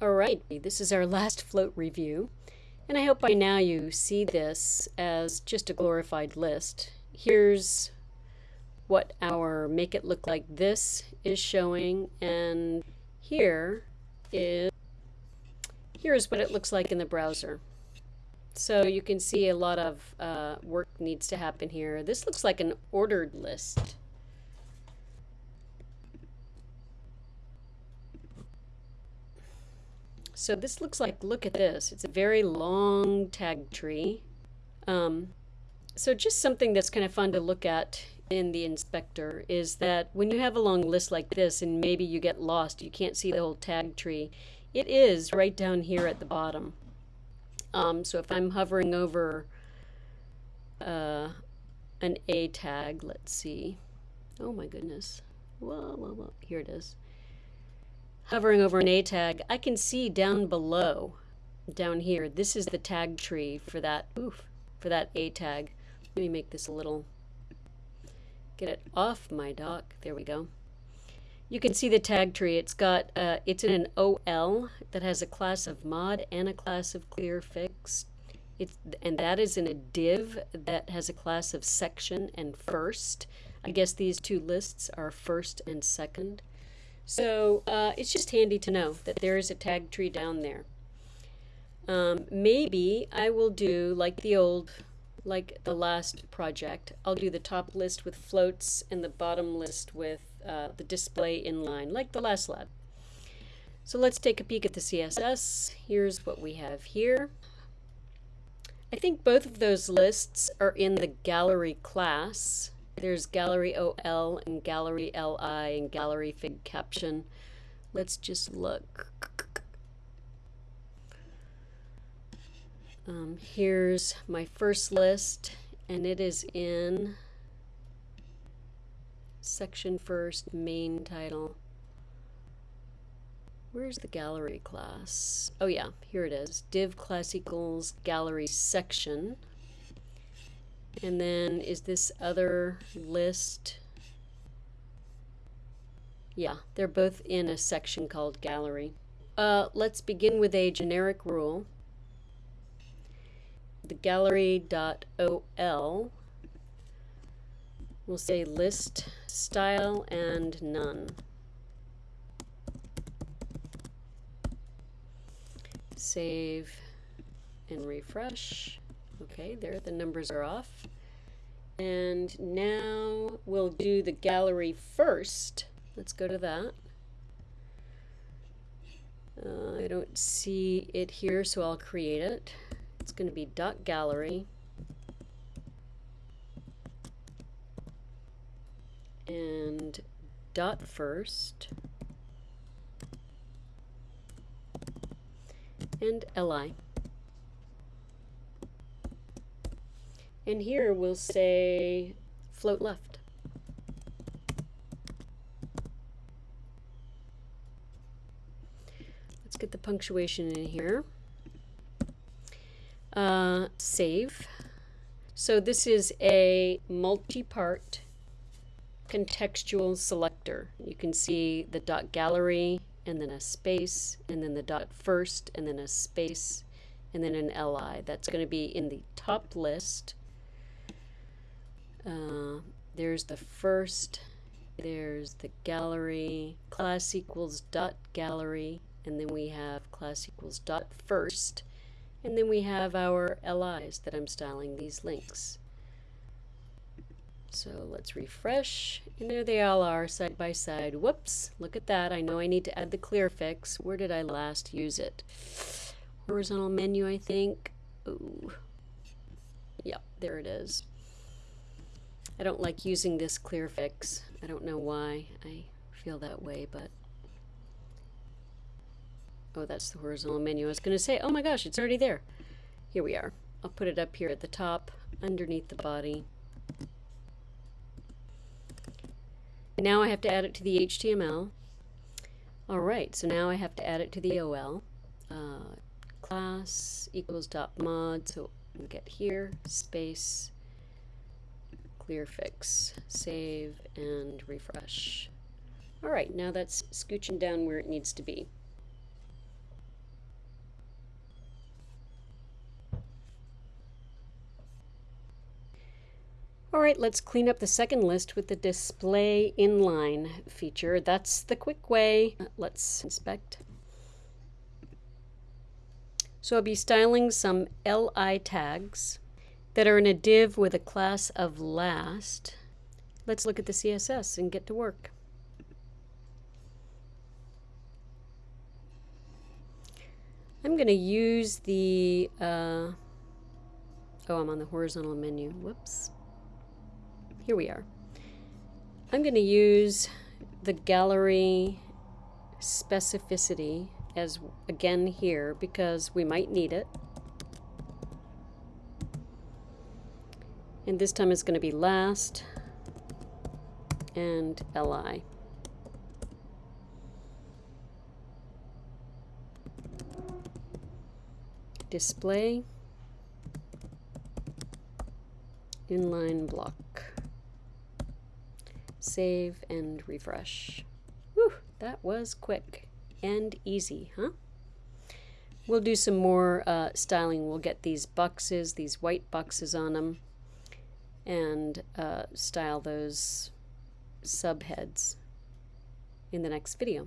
Alright, this is our last float review, and I hope by now you see this as just a glorified list. Here's what our make it look like this is showing, and here is here's what it looks like in the browser. So you can see a lot of uh, work needs to happen here. This looks like an ordered list. So this looks like, look at this. It's a very long tag tree. Um, so just something that's kind of fun to look at in the inspector is that when you have a long list like this and maybe you get lost, you can't see the whole tag tree, it is right down here at the bottom. Um, so if I'm hovering over uh, an A tag, let's see. Oh my goodness. Whoa, whoa, whoa. Here it is hovering over an A tag, I can see down below, down here, this is the tag tree for that, oof, for that A tag. Let me make this a little, get it off my dock. There we go. You can see the tag tree. It's got, uh, it's in an OL that has a class of mod and a class of clear fix. It's, and that is in a div that has a class of section and first. I guess these two lists are first and second. So uh, it's just handy to know that there is a tag tree down there. Um, maybe I will do like the old, like the last project, I'll do the top list with floats and the bottom list with uh, the display inline, like the last lab. So let's take a peek at the CSS. Here's what we have here. I think both of those lists are in the gallery class. There's gallery OL and gallery LI and gallery fig caption. Let's just look. Um, here's my first list, and it is in section first, main title. Where's the gallery class? Oh yeah, here it is. Div class equals gallery section. And then is this other list? Yeah, they're both in a section called gallery. Uh, let's begin with a generic rule. The gallery.ol will say list style and none. Save and refresh. Okay, there the numbers are off. And now we'll do the gallery first. Let's go to that. Uh, I don't see it here, so I'll create it. It's going to be dot gallery. And dot first. And li. And here we'll say float left. Let's get the punctuation in here. Uh, save. So this is a multi-part contextual selector. You can see the dot gallery and then a space and then the dot first and then a space and then an li. That's going to be in the top list uh, there's the first, there's the gallery, class equals dot gallery, and then we have class equals dot first, and then we have our LIs that I'm styling these links. So let's refresh, and there they all are side by side. Whoops, look at that. I know I need to add the clear fix. Where did I last use it? Horizontal menu, I think. Ooh. Yep, there it is. I don't like using this clear fix. I don't know why I feel that way, but... Oh, that's the horizontal menu. I was going to say, oh my gosh, it's already there. Here we are. I'll put it up here at the top, underneath the body. Now I have to add it to the HTML. All right, so now I have to add it to the OL. Uh, class equals dot mod, so we get here, space, clear fix. Save and refresh. Alright, now that's scooching down where it needs to be. All right, let's clean up the second list with the display inline feature. That's the quick way. Let's inspect. So I'll be styling some LI tags that are in a div with a class of last. Let's look at the CSS and get to work. I'm going to use the, uh, oh, I'm on the horizontal menu. Whoops. Here we are. I'm going to use the gallery specificity as again here because we might need it. And this time it's going to be last and li. Display inline block. Save and refresh. Whew, that was quick and easy, huh? We'll do some more uh, styling. We'll get these boxes, these white boxes on them, and uh, style those subheads in the next video.